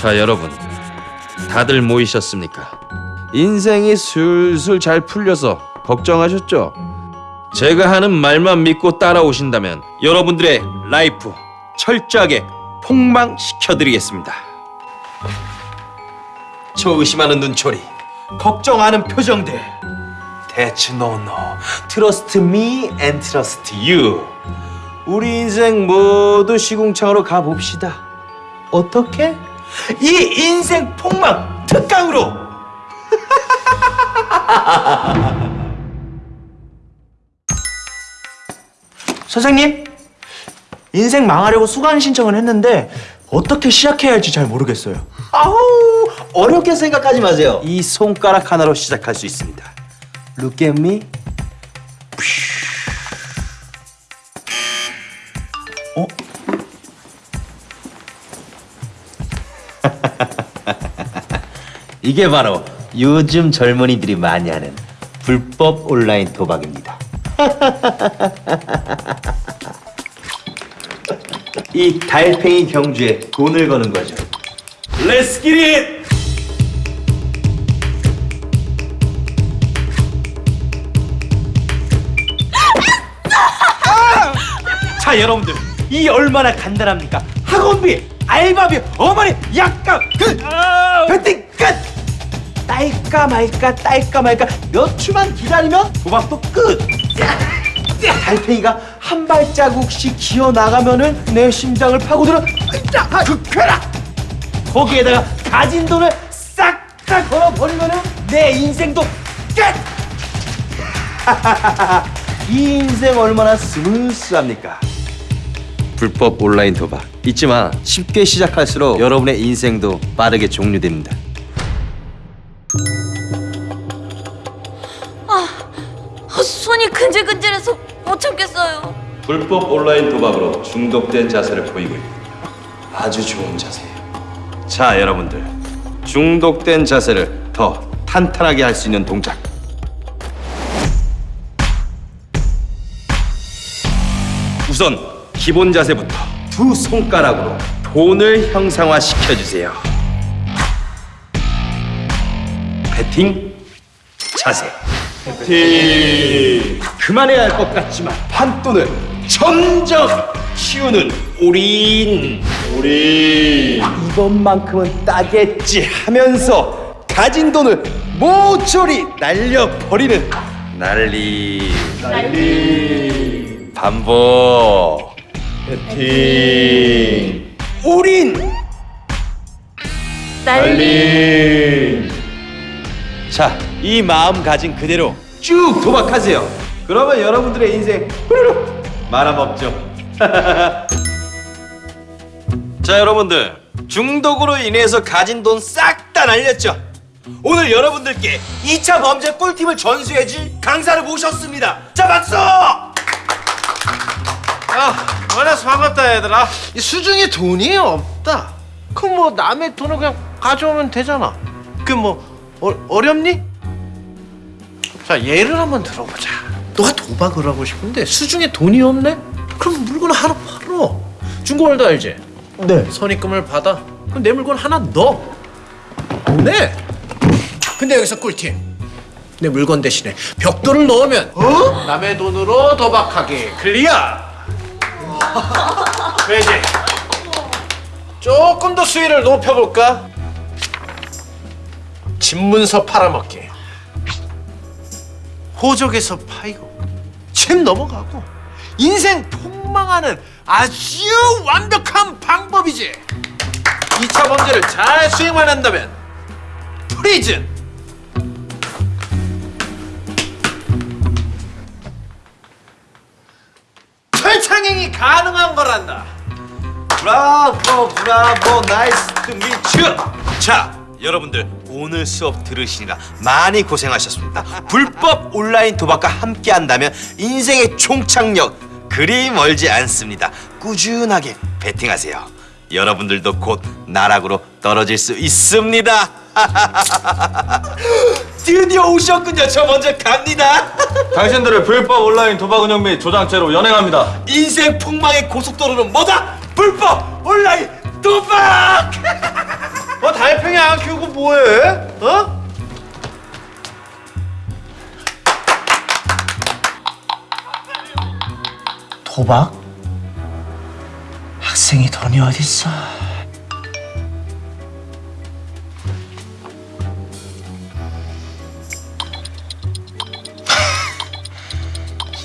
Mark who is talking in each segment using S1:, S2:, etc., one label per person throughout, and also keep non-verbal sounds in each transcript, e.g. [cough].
S1: 자 여러분 다들 모이셨습니까? 인생이 술술 잘 풀려서 걱정하셨죠? 제가 하는 말만 믿고 따라오신다면 여러분들의 life 철저하게 폭망시켜드리겠습니다. 저 의심하는 눈초리, 걱정하는 표정들. That's no no, trust me and trust you. 우리 인생 모두 시궁창으로 가봅시다. 어떻게? 이 인생 폭망 특강으로! [laughs]
S2: 선생님, 인생 망하려고 수강 신청을 했는데 어떻게 시작해야 할지 잘 모르겠어요.
S1: 아우 어렵게 생각하지 마세요. 이 손가락 하나로 시작할 수 있습니다. Look at me. [laughs] 이게 바로 요즘 젊은이들이 많이 하는 불법 온라인 도박입니다. [laughs] 이 달팽이 경주에 돈을 거는 거죠. Let's get it! 자 여러분들 이 얼마나 간단합니까? 학원비, 알바비, 어머니 약값 그 배팅 끝! 딸까 말까 딸까 말까 몇 주만 기다리면 도박도 끝! 달팽이가 한 발자국씩 기어 나가면은 내 심장을 파고들어 그 쾌락! 거기에다가 가진 돈을 싹 다 걸어버리면은 내 인생도 끝! [laughs] 이 인생 얼마나 스무스합니까? 불법 온라인 도박. 잊지 마 쉽게 시작할수록 여러분의 인생도 빠르게 종료됩니다.
S3: 아, 손이 근질근질해서 못 참겠어요.
S1: 불법 온라인 도박으로 중독된 자세를 보이고 있고 아주 좋은 자세예요 자 여러분들. 중독된 자세를 더 탄탄하게 할 수 있는 동작. 우선 기본 자세부터 두 손가락으로 돈을 형상화 시켜주세요. 배팅 자세. 배팅. 그만해야 할 것 같지만 판돈을 점점 키우는 우린 우린 이번만큼은 따겠지 하면서 가진 돈을 모조리 날려버리는 난리. 난리. 반복 배팅 우린
S3: 난리.
S1: 자, 이 마음가짐 그대로 쭉 도박하세요. 그러면 여러분들의 인생 후루룩 말아먹죠. [laughs] 자, 여러분들 중독으로 인해서 가진 돈 싹 다 날렸죠. 오늘 여러분들께 2차 범죄 꿀팁을 전수해줄 강사를 모셨습니다. 자, 박수!
S4: 야, 만나서 반갑다 얘들아. 이 수중에 돈이 없다. 그럼 뭐 남의 돈을 그냥 가져오면 되잖아. 그뭐 어렵니? 자, 예를 한번 들어보자. 너가 도박을 하고 싶은데 수중에 돈이 없네? 그럼 물건 하나 팔어. 중고말도 알지?
S2: 네.
S4: 선입금을 받아. 그럼 내 물건 하나 넣어. 네. 근데 여기서 꿀팁. 내 물건 대신에 벽돌을 넣으면 어? 남의 돈으로 도박하기 클리어. [laughs] 왜지? 조금 더 수위를 높여볼까? 집문서 팔아먹기. 호적에서 파이고 집 넘어가고 인생 폭망하는 아주 완벽한 방법이지. 2차 범죄를 잘 수행만 한다면 prison. 가능한 거란다.
S1: 브라보 브라보 nice to meet you 자 여러분들 오늘 수업 들으시느라 많이 고생하셨습니다. 불법 온라인 도박과 함께 한다면 인생의 총착력 그리 멀지 않습니다. 꾸준하게 베팅하세요. 여러분들도 곧 나락으로 떨어질 수 있습니다 [laughs] 드디어 오셨군요. 저 먼저 갑니다. [laughs]
S5: 당신들을 불법 온라인 도박 운영 및 조장죄로 연행합니다.
S1: 인생 폭망의 고속도로는 뭐다? 불법 온라인 도박! [laughs]
S4: 뭐 달팽이 안 키우고 뭐해? 어?
S1: 도박? 학생이 돈이 어딨어?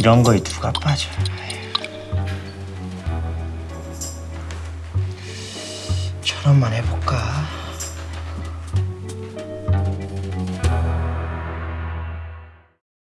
S1: 이런 거에 누가 빠져 저런만 해볼까?